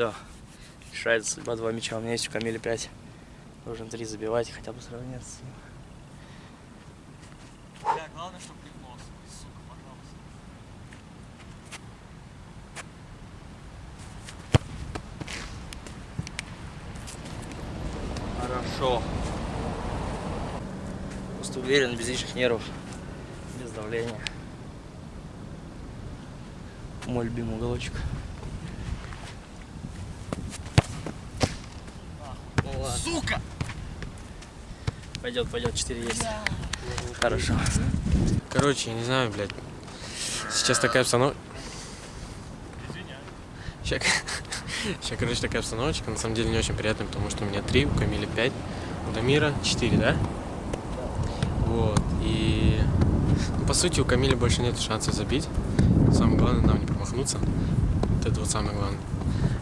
Все. Решается судьба два мяча. У меня есть у Камиля 5. Должен три забивать, хотя бы сравняться. Бля, главное, чтобы. Хорошо. Просто уверен, без лишних нервов, без давления. Мой любимый уголочек. Ладно. Сука! Пойдет, пойдет, 4 есть. Хорошо. Короче, я не знаю, блядь. Сейчас такая обстановка. Сейчас, сейчас, короче, такая обстановочка. На самом деле не очень приятная, потому что у меня три, у Камиля пять, у Дамира четыре, да? Вот. И ну, по сути у Камиля больше нет шансов забить. Самое главное нам не промахнуться. Вот это вот самое главное.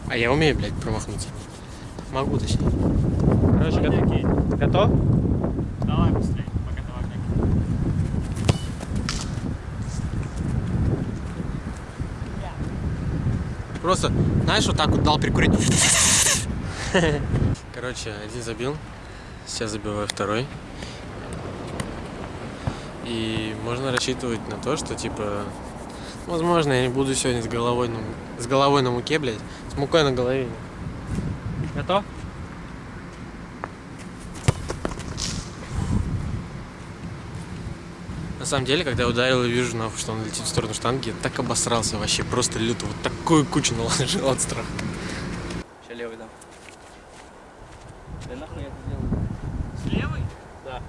А я умею, блядь, промахнуться. Могу, точнее. Короче, го- готов? Давай быстрее, пока ты в огне. Просто, знаешь, вот так вот дал прикурить. Короче, один забил. Сейчас забиваю второй. И можно рассчитывать на то, что типа, возможно, я не буду сегодня с головой на, с головой на муке, блядь, с мукой на голове. Готов? На самом деле, когда я ударил и вижу, что он летит в сторону штанги, я так обосрался вообще, просто люто. Вот такую кучу наложил от страха. Сейчас левый дам. Да нахуй я это сделал? С левой? Да.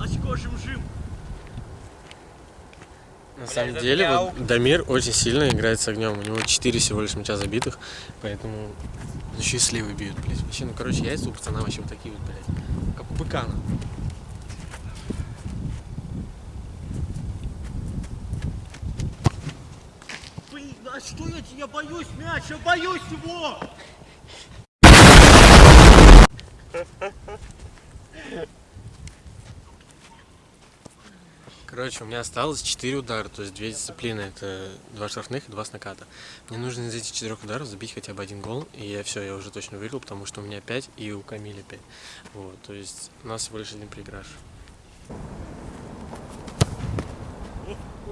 Очко жим-жим. На самом это деле, вот Дамир очень сильно играет с огнем. У него 4 всего лишь мяча забитых, поэтому еще и сливы бьют, блядь. Вообще, ну, короче, яйца у пацана вообще вот такие вот, блядь. Как у быка, нахуй. Блин, а что я, я боюсь мяч, я боюсь его! Короче, у меня осталось 4 удара, то есть две дисциплины. Это два штрафных и два с наката. Мне нужно из этих четырех ударов забить хотя бы один гол, и я все, я уже точно выиграл, потому что у меня 5 и у Камиля 5. Вот, то есть у нас всего лишь один проигрыш.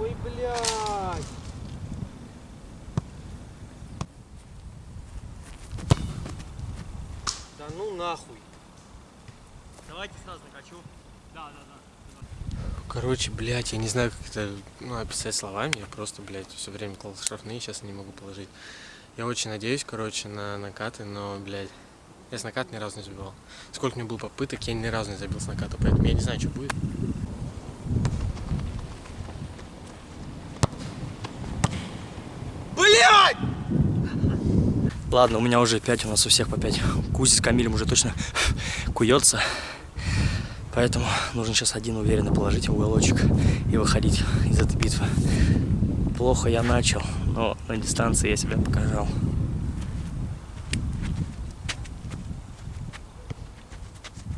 Ой, блядь! Да ну нахуй. Давайте сразу накачу. Да, да, да. Короче, блядь, я не знаю, как это ну, описать словами. Я просто, блядь, все время клал штрафные, сейчас не могу положить. Я очень надеюсь, короче, на накаты, но, блядь, я с наката ни разу не забивал. Сколько у меня было попыток, я ни разу не забил с наката, поэтому я не знаю, что будет. Блядь! Ладно, у меня уже 5, у нас у всех по 5. Кузи с Камилем уже точно куется. Поэтому нужно сейчас один уверенно положить в уголочек и выходить из этой битвы. Плохо я начал, но на дистанции я себя показал.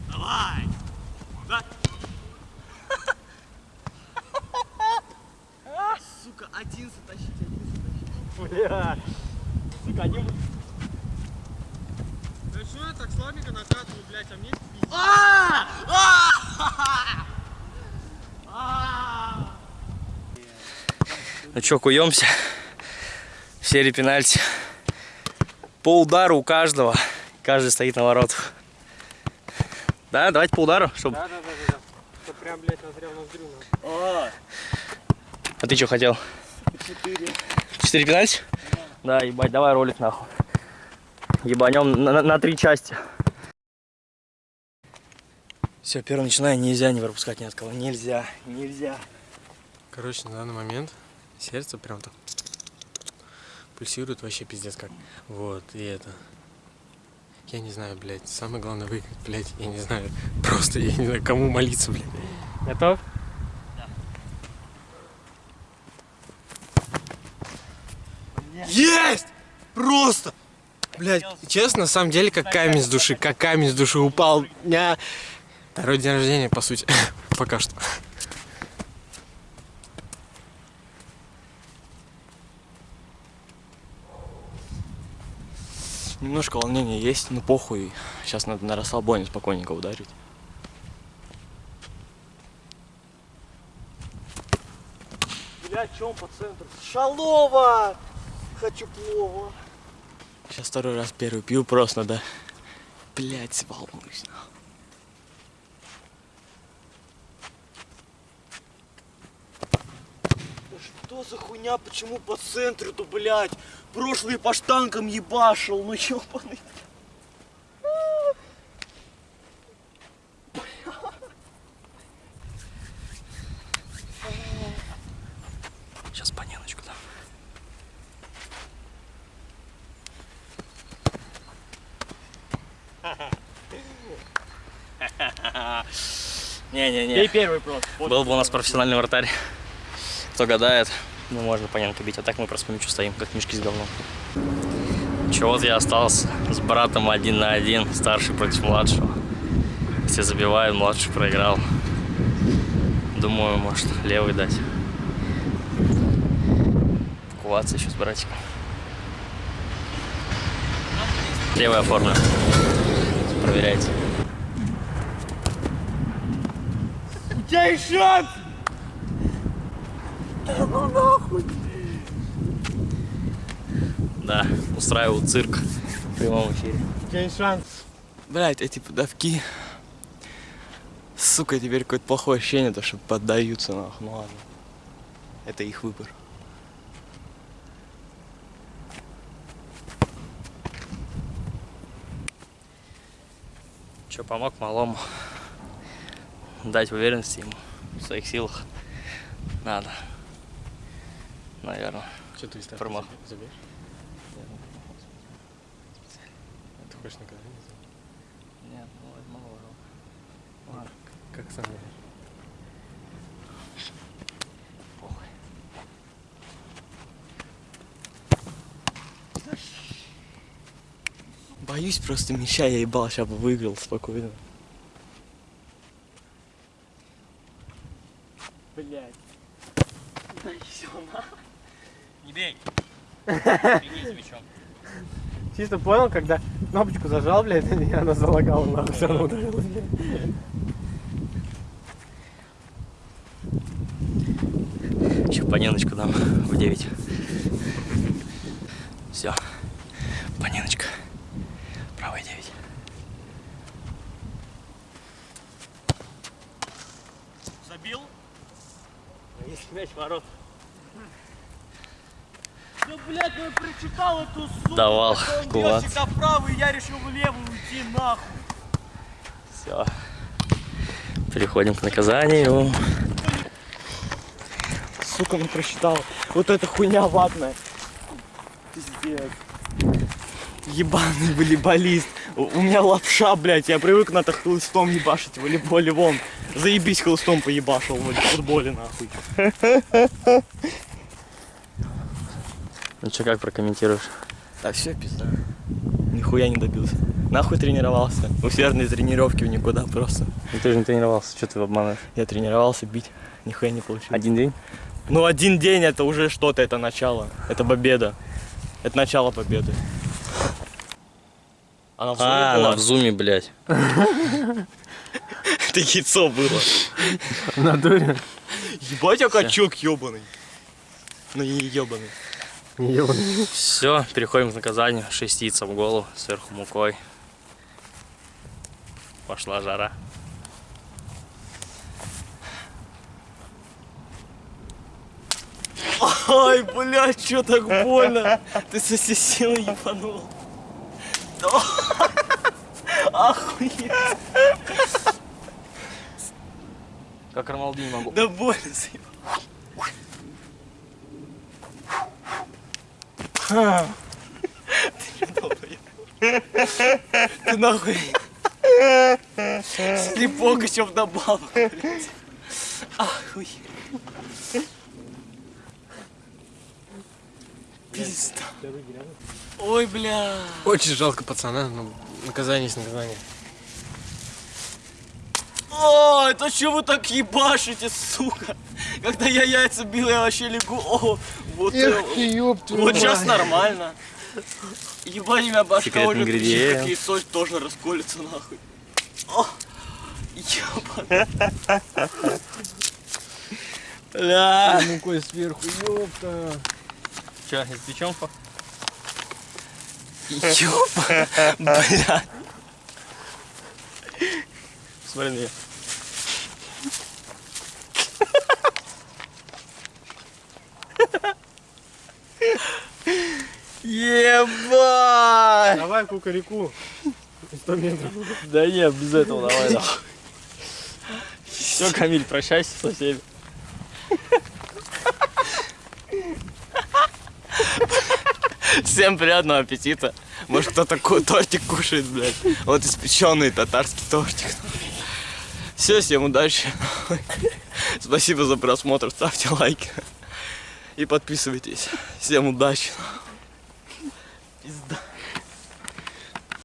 Давай! Да? Сука, один затащить, один затащить. Бля! Сука, один... Да что я так слабенько накатываю, блядь, а мне А! А! А! Ну что, куемся. В серии пенальти. По удару у каждого. Каждый стоит на воротах. Да, давайте по удару, чтобы... Да, да, да, да, да. Прям, блядь, назрел ноздрю. А! А ты что хотел? Четыре. Четыре пенальти? Да, ебать, давай ролик нахуй. Ебанем на, на- на три части. Все, первый начинаю, нельзя не пропускать ни от кого. Нельзя, нельзя. Короче, на данный момент сердце прям так пульсирует вообще пиздец как. Вот, и это. Я не знаю, блядь, самое главное выиграть, блядь, я не знаю. Просто я не знаю, кому молиться, блядь. Готов? Есть! Просто! Блядь, честно, на самом деле, как камень с души, как камень с души упал. Я... Второй день рождения, по сути, пока что. Немножко волнения есть, но похуй. Сейчас надо на расслабоне спокойненько ударить. Бля, чем по центру? Шалова! Хочу плова. Сейчас второй раз первый пью просто, да. Блять, волнуюсь. что за хуйня, почему по центру-то, блядь? Прошлый по штанкам ебашил, ну ёбаный. Сейчас поненочку дам. Не-не-не. Пей первый просто. Был бы у нас профессиональный вратарь. Кто гадает, ну можно понятно бить. А так мы просто мячу стоим, как мешки с говном. Чего вот я остался с братом один на один, старший против младшего. Все забивают, младший проиграл. Думаю, может, левый дать. Куваться еще с братиком. Левый оформлю. Проверяйте. У тебя есть шанс! Да, устраиваю цирк в прямом эфире. У тебя есть шанс. Блять, эти подавки. Сука, теперь какое-то плохое ощущение, то что поддаются нахуй. Ну ладно. Это их выбор. Че, помог малому дать уверенности ему в своих силах. Надо. Наверное. Что ты из Промах. забьешь? Ты хочешь наказание? Нет, ну это мало. Ладно, Как сам Боюсь просто мяча я ебал, сейчас бы выиграл спокойно. Да на. Не бей! Чисто понял, когда кнопочку зажал, блядь, и она залагала, нахуй, все равно ударилась, блядь. Еще поненочку дам в 9. Все. Поненочка. Правая 9. Забил? Есть мяч ворот. Ну, блядь, ну я прочитал эту суку. Давал что он кулак. всегда правый, я решил в левую уйти, нахуй. Все. Переходим к наказанию. Сука, ну просчитал. Вот эта хуйня ватная. Пиздец. Ебаный волейболист. У меня лапша, блядь. Я привык на то хлыстом ебашить в волейболе вон. Заебись хлыстом поебашил в футболе, нахуй. Ну что, как прокомментируешь? Да все, пизда. Нихуя не добился. Нахуй тренировался. Усердные тренировки в никуда просто. Ну ты же не тренировался, что ты обманываешь? Я тренировался бить. Нихуя не получилось. Один день? Ну один день это уже что-то, это начало. Это победа. Это начало победы. Она в зоне А, была? она в зуме, блядь. Это яйцо было. В натуре? Ебать, я качок ебаный. Ну не ебаный. Все, переходим к наказанию. Шестица в голову, сверху мукой. Пошла жара. Ай, блядь, что так больно? Ты со всей силы ебанул. Да. Охуеть. Как Роналду не могу. Да больно заебал. Ты нахуй. Слепок еще вдобавок, блядь. Охуеть. Пизда. Ой, бля. Очень жалко пацана, но наказание есть наказание. О, это что вы так ебашите, сука? Когда я яйца бил, я вообще легу. О, вот, э, ёб вот сейчас нормально. Ебать, меня башка уже ингредиент. как яйцо тоже расколется нахуй. О, ебать. Бля. мукой сверху, ёпта. Че, из печенку? Ёба. Бля. Смотри на нее. Ебать. Давай кукареку. 100 метров. Да нет, без этого давай. Все, Камиль, прощайся со всеми. Всем приятного аппетита. Может кто-то тортик кушает, блядь. Вот испеченный татарский тортик. Все, всем удачи. Спасибо за просмотр. Ставьте лайки. И подписывайтесь. Всем удачи. Пизда.